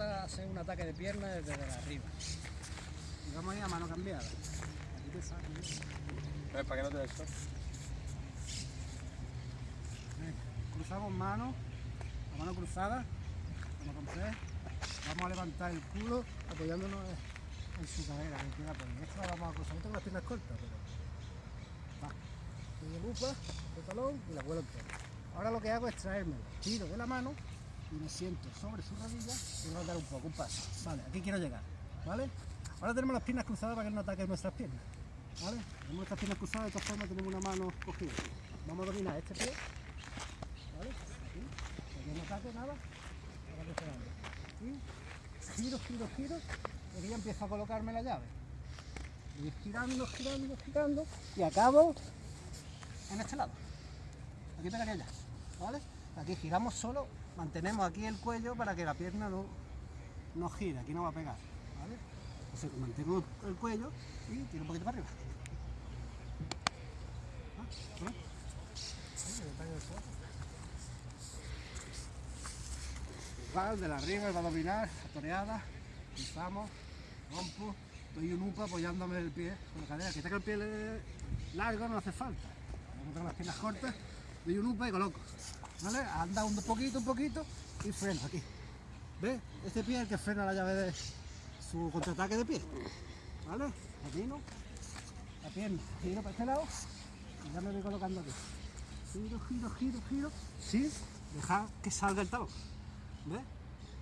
trata de hacer un ataque de pierna desde arriba. Y vamos a ir a mano cambiada. Aquí te saco. ¿Ves? ¿Para qué no te? Venga, cruzamos mano, la mano cruzada, como compré. Vamos a levantar el culo apoyándonos en su cadera, que. Esto la vamos a cruzar. No tengo las piernas cortas, pero. Va. Y de lupa, de talón y la vuelo entera. Ahora lo que hago es traerme el tiro de la mano y me siento sobre su rodilla y voy a dar un poco, un paso. Vale, aquí quiero llegar. ¿Vale? Ahora tenemos las piernas cruzadas para que no ataquen nuestras piernas. ¿Vale? Tenemos nuestras piernas cruzadas, de todas formas tenemos una mano cogida. Vamos a dominar este pie. ¿Vale? Aquí. Para que no ataque nada. Ahora que. Y giro, giro, giro. Y aquí ya empiezo a colocarme la llave. Y girando, girando, girando. Y acabo en este lado. Aquí pegaría ya. ¿Vale? Aquí giramos solo, mantenemos aquí el cuello para que la pierna no, no gire, aquí no va a pegar. ¿Vale? Entonces mantengo el cuello y tiro un poquito para arriba. Ah. Igual, de la arriba, va a toreada, cruzamos, rompo, doy un upa apoyándome el pie con la cadera. Que tenga el pie largo no hace falta. Como tengo las piernas cortas, doy un upa y coloco. Anda un poquito, un poquito y freno aquí. ¿Ves? Este pie es el que frena la llave de su contraataque de pie. ¿Vale? Camino, la pierna, giro para este lado y ya me voy colocando aquí. Giro, giro, giro, giro, sin dejar que salga el talón. ¿Ves?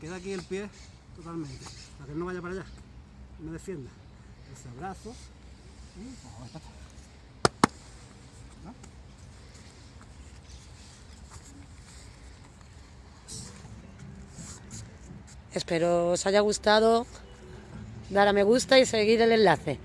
Queda aquí el pie totalmente, para que no vaya para allá, me defienda. Ese brazo y pues. ¿No? Espero os haya gustado dar a me gusta y seguir el enlace.